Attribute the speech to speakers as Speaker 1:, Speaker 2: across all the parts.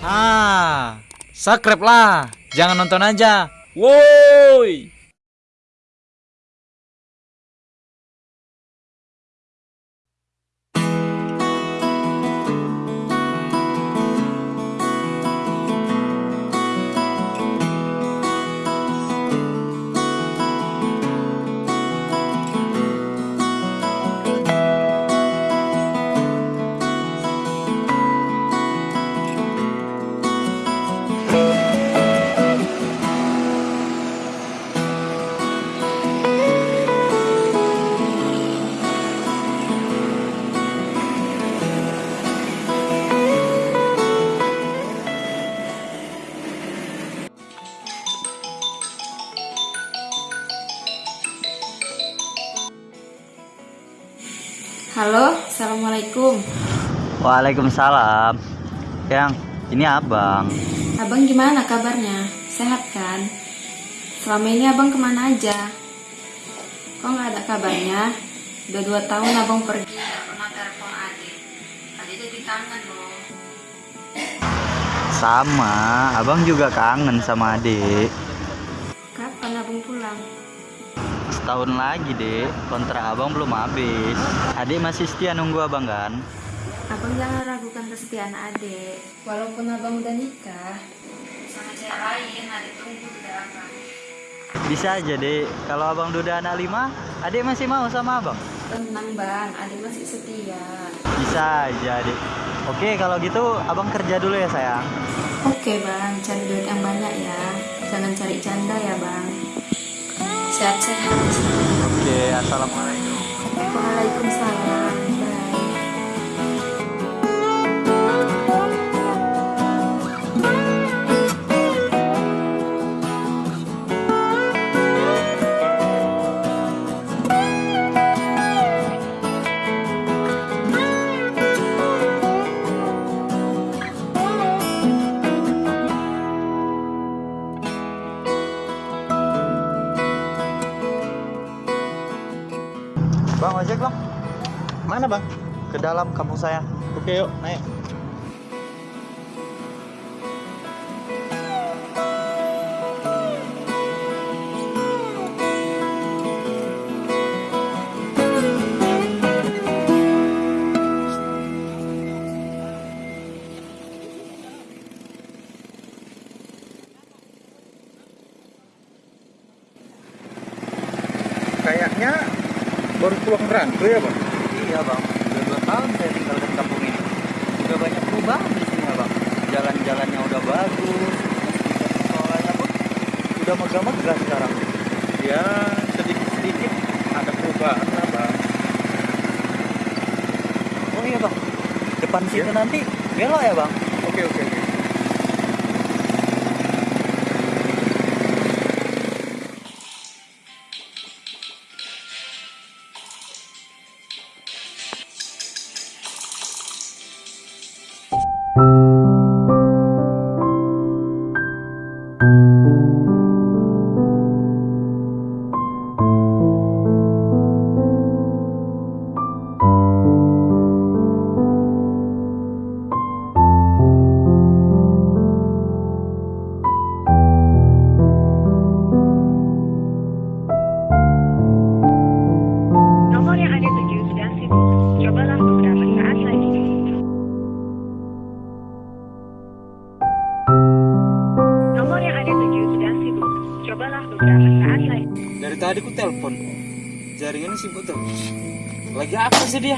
Speaker 1: Ah, subscribe lah. Jangan nonton aja. Woi.
Speaker 2: Assalamualaikum
Speaker 3: Waalaikumsalam. Yang ini abang.
Speaker 2: Abang gimana kabarnya? Sehat kan? Selama ini abang ke mana aja? Kok nggak ada kabarnya? Udah dua tahun abang pergi Nggak pernah telepon adik Adik jadi kangen loh
Speaker 3: Sama, abang juga kangen sama adik.
Speaker 2: Kapan abang pulang?
Speaker 3: Setahun lagi dek, kontrak abang belum habis. Adik masih setia nunggu abang kan?
Speaker 2: Abang jangan ragukan kesetiaan adik Walaupun abang udah nikah Sama cewek lain, adik tunggu udah abang
Speaker 3: Bisa aja dek, kalau abang udah anak lima, adik masih mau sama abang?
Speaker 2: Tenang bang, adik masih setia
Speaker 3: Bisa aja dek. Oke kalau gitu abang kerja dulu ya sayang.
Speaker 2: Oke bang, cari duit yang banyak ya Jangan cari canda ya bang Sehat-sehat
Speaker 3: Oke, assalamualaikum.
Speaker 2: Waalaikumsalam
Speaker 1: Mana, Bang?
Speaker 3: ke dalam kampung saya.
Speaker 1: Oke, yuk, naik.
Speaker 4: Kayaknya baru pulang merantau ya bang?
Speaker 3: Iya bang, udah dua tahun saya tinggal di kampung ini. Udah banyak perubahan di sini ya bang. Jalan-jalannya udah bagus, sekolahnya pun udah megah-megah sekarang.
Speaker 4: Ya sedikit-sedikit ada perubahan lah bang.
Speaker 3: Oh iya bang, depan situ
Speaker 4: Iya.
Speaker 3: nanti belok ya bang.
Speaker 4: Oke oke oke.
Speaker 5: Sibuk
Speaker 1: terus. Lagi apa sih dia?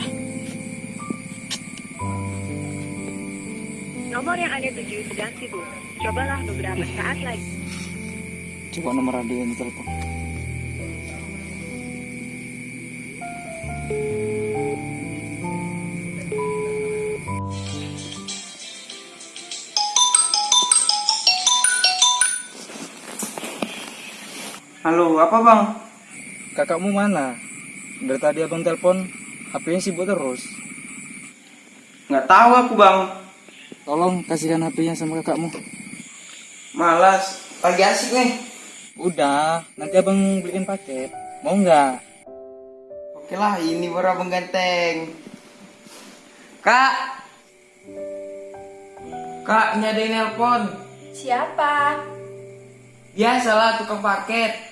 Speaker 5: Nomor yang Anda tuju sedang sibuk. Cobalah beberapa saat lagi.
Speaker 1: Coba nomor radio yang telepon. Halo, apa bang? Kakakmu mana? Dari tadi abang telepon, HP-nya sibuk terus.
Speaker 6: Nggak tahu aku bang,
Speaker 1: Tolong kasihkan HP-nya sama kakakmu.
Speaker 6: malas. Lagi asik nih.
Speaker 1: Udah, nanti abang beliin paket. Mau nggak?
Speaker 6: Oke lah, ini baru abang ganteng. Kak, Kak, ini ada yang nelpon.
Speaker 2: Siapa?
Speaker 6: Biasalah tukang paket.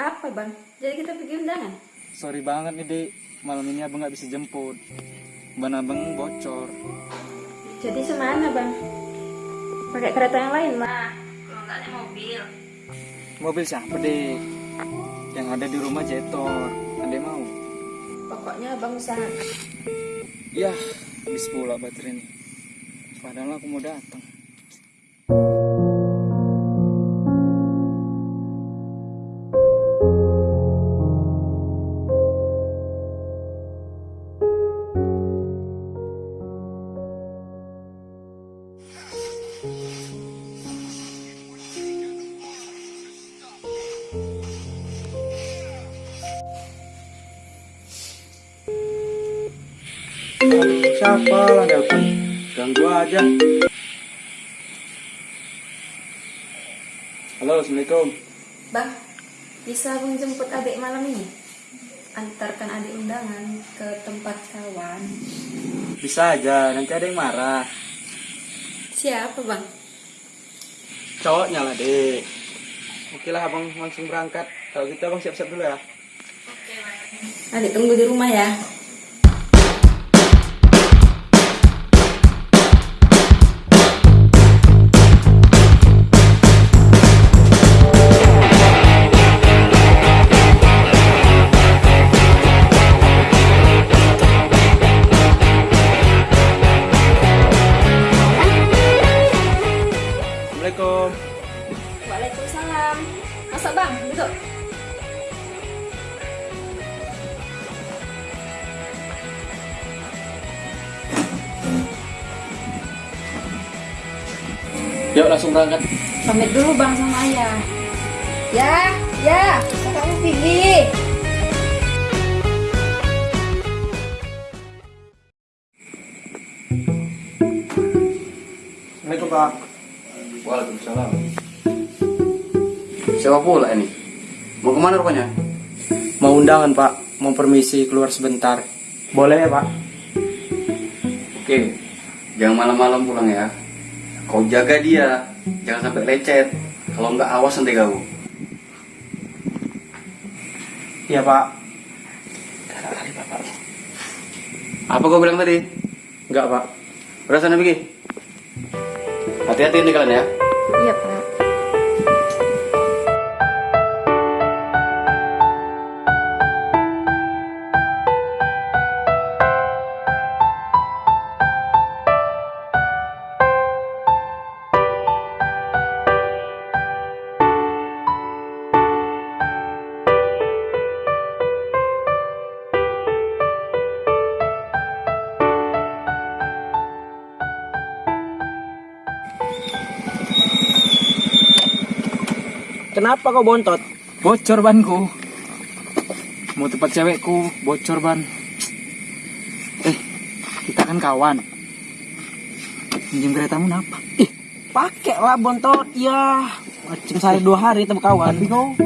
Speaker 2: Apa bang? Jadi kita pergi undangan?
Speaker 1: Sorry banget nih dek, malam ini abang nggak bisa jemput. Ban abang bocor.
Speaker 2: Jadi semana bang? Pakai kereta yang lain mah? Kalau nggak ada mobil.
Speaker 1: Mobil siapa dek? Yang ada di rumah Jetor. Anda mau?
Speaker 2: Pokoknya abang usaha.
Speaker 1: Ya, habis pula baterai ini. Padahal aku mau datang. Siapa lah nelpon? Ganggu aja. Halo, Assalamualaikum.
Speaker 2: Bang, bisa abang jemput adik malam ini? Antarkan adik undangan ke tempat kawan.
Speaker 1: Bisa aja, nanti ada yang marah.
Speaker 2: Siapa bang?
Speaker 1: Cowoknya lah, dek. Oke lah, abang langsung berangkat. Kalau gitu abang siap-siap dulu ya.
Speaker 2: Adik tunggu di rumah ya.
Speaker 1: Berangkat.
Speaker 2: Pamit dulu bang sama ayah. Ya, ya, kakakmu pergi.
Speaker 1: Assalamualaikum, Pak.
Speaker 3: Waalaikumsalam. Siapa pula ini? Mau ke mana rupanya?
Speaker 1: Mau undangan, Pak. Mau permisi keluar sebentar. Boleh ya, Pak?
Speaker 3: Oke, jangan malam-malam pulang ya. Kau jaga dia, jangan sampai lecet. Kalau nggak awas nanti kau.
Speaker 1: Iya, Pak.
Speaker 3: Apa kau bilang tadi?
Speaker 1: Enggak, Pak.
Speaker 3: Udah sana pergi. Hati-hati nih kalian ya.
Speaker 1: Kenapa kau bontot? Bocor banku. Mau tempat cewekku, bocor ban. Eh, kita kan kawan. Minjem keretamu kenapa?
Speaker 6: Ih, pakai lah bontot. Ya, macam saya dua hari tempat kawan.
Speaker 1: Tapi kau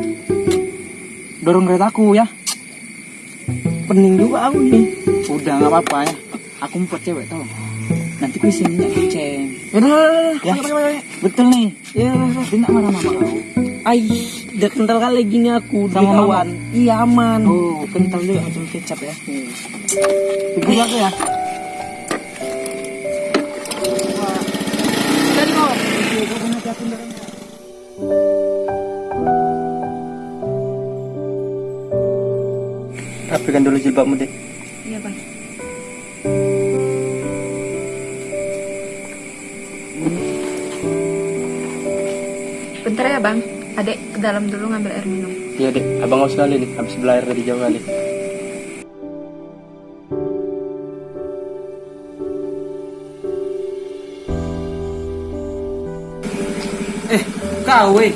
Speaker 1: dorong keretaku ya.
Speaker 6: Pening juga aku nih.
Speaker 1: Udah nggak apa-apa ya. Aku mau cewek tau. Nanti ku isi minyak kucing.
Speaker 6: Udah,
Speaker 1: Ya,
Speaker 6: ya.
Speaker 1: betul nih.
Speaker 6: Ya,
Speaker 1: Dia nggak marah sama kau.
Speaker 6: Ay, udah kental kali gini aku
Speaker 1: Sama
Speaker 6: kawan. Iya aman.
Speaker 1: Oh, kental juga macam kecap ya. Pikir aku ya.
Speaker 6: Tadi kau.
Speaker 1: Rapikan dulu jilbabmu deh.
Speaker 2: Iya bang. Bentar ya bang, adek ke dalam dulu ngambil air minum.
Speaker 1: Iya dek, abang haus sekali nih, habis belajar dari jauh kali. Eh, kau weh.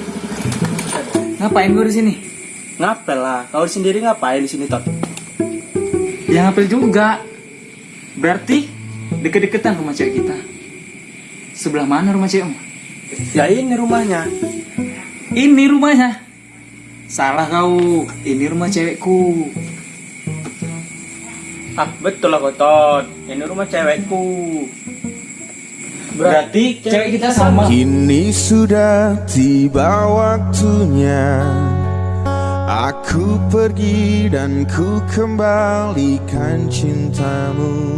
Speaker 1: Ngapain gue di sini? Ngapel lah, kau sendiri ngapain di sini tot? Ya ngapel juga. Berarti deket-deketan rumah cewek kita. Sebelah mana rumah cewekmu?
Speaker 6: Ya ini rumahnya.
Speaker 1: Ini rumahnya. Salah kau. Ini rumah cewekku.
Speaker 4: Ah, betul lah kotot. Ini rumah cewekku.
Speaker 1: Berarti cewek kita sama.
Speaker 7: Kini sudah tiba waktunya Aku pergi dan ku kembalikan cintamu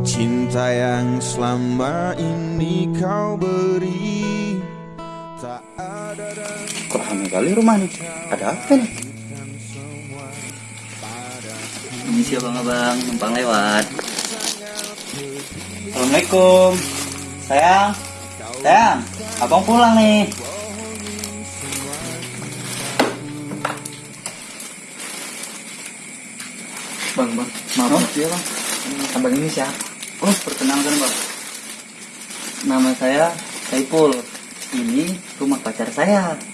Speaker 7: Cinta yang selama ini kau beri
Speaker 3: Kok rame kali rumah nih? Ada apa nih? Ini siapa abang numpang lewat. Assalamualaikum. Sayang. Sayang, abang pulang nih.
Speaker 1: Bang, bang. Maaf ya bang. Abang ini siapa?
Speaker 3: Oh, perkenalkan bang. Nama saya Saipul. Ini rumah pacar saya.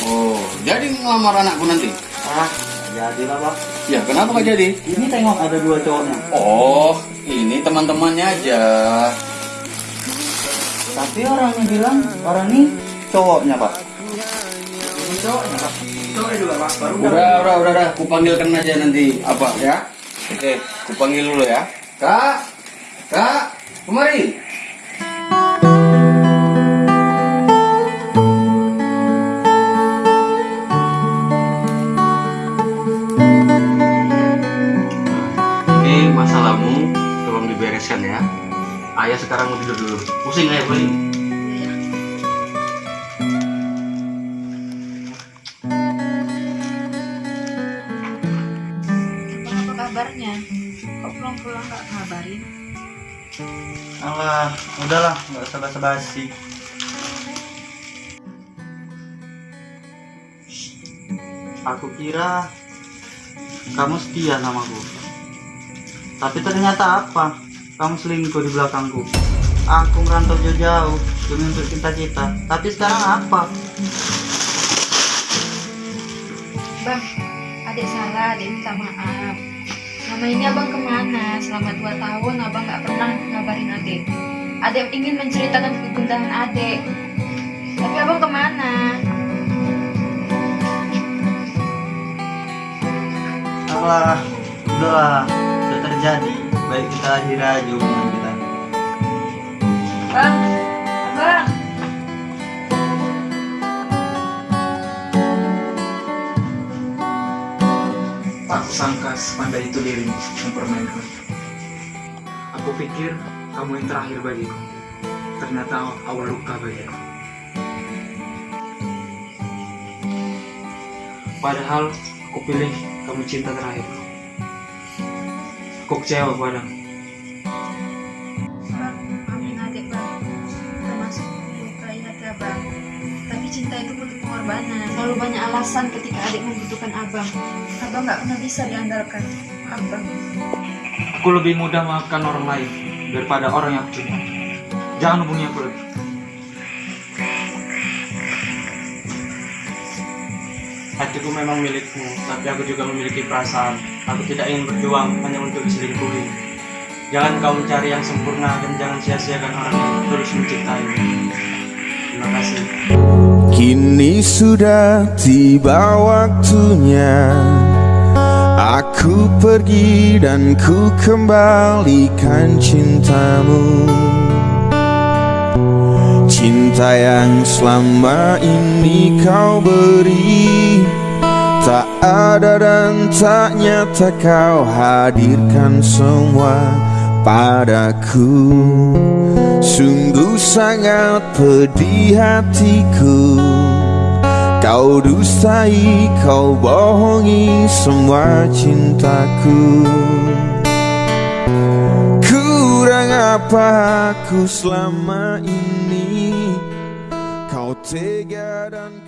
Speaker 8: Oh, jadi ngelamar anakku nanti?
Speaker 3: Ah, jadilah pak.
Speaker 8: Ya, kenapa gak jadi?
Speaker 3: Ini tengok ada dua cowoknya.
Speaker 8: Oh, ini teman-temannya aja.
Speaker 3: Tapi orangnya bilang orang ini cowoknya pak.
Speaker 8: Udah, udah, udah, udah. Kupanggilkan aja nanti apa ya? Oke, kupanggil dulu ya. Kak, kak, kemari. Tolong dibereskan ya. Ayah sekarang mau tidur dulu. Pusing ayah pusing.
Speaker 2: Apa kabarnya? Kok pulang-pulang gak ngabarin?
Speaker 3: Alah, udahlah, nggak usah basa-basi. Aku kira kamu setia sama aku. Tapi ternyata apa? Kamu selingkuh di belakangku. Aku merantau jauh-jauh demi untuk cita-cita. Tapi sekarang apa?
Speaker 2: Bang, adik salah, adik minta maaf. Selama ini abang ke mana? Selama dua tahun abang gak pernah ngabarin adik. Adik ingin menceritakan kegundahan adik. Tapi abang ke mana?
Speaker 3: Alah, udahlah, sudah terjadi. Baik kita akhiri aja hubungan kita.
Speaker 2: Bang, bang.
Speaker 1: Tak sangka sepandai itu dirimu mempermainkan. Aku pikir kamu yang terakhir bagiku. Ternyata awal luka bagiku. Padahal aku pilih kamu cinta terakhirku. Aku kecewa padamu.
Speaker 2: Bang, maafin adik bang. Termasuk melukai hati abang. Tapi cinta itu butuh pengorbanan. Selalu banyak alasan ketika adik membutuhkan abang. Abang gak pernah bisa diandalkan. Abang.
Speaker 1: Aku lebih mudah maafkan orang lain daripada orang yang aku cintai. Jangan hubungi aku lagi.
Speaker 4: Hatiku memang milikmu, tapi aku juga memiliki perasaan. Aku tidak ingin berjuang hanya untuk diselingkuhi. Jangan kau mencari yang sempurna dan jangan sia-siakan orang yang tulus mencintaimu. Terima kasih.
Speaker 7: Kini sudah tiba waktunya Aku pergi dan ku kembalikan cintamu Cinta yang selama ini kau beri ada dan tak nyata kau hadirkan semua padaku. Sungguh sangat pedih hatiku. Kau dustai, kau bohongi semua cintaku. Kurang apa aku selama ini? Kau tega dan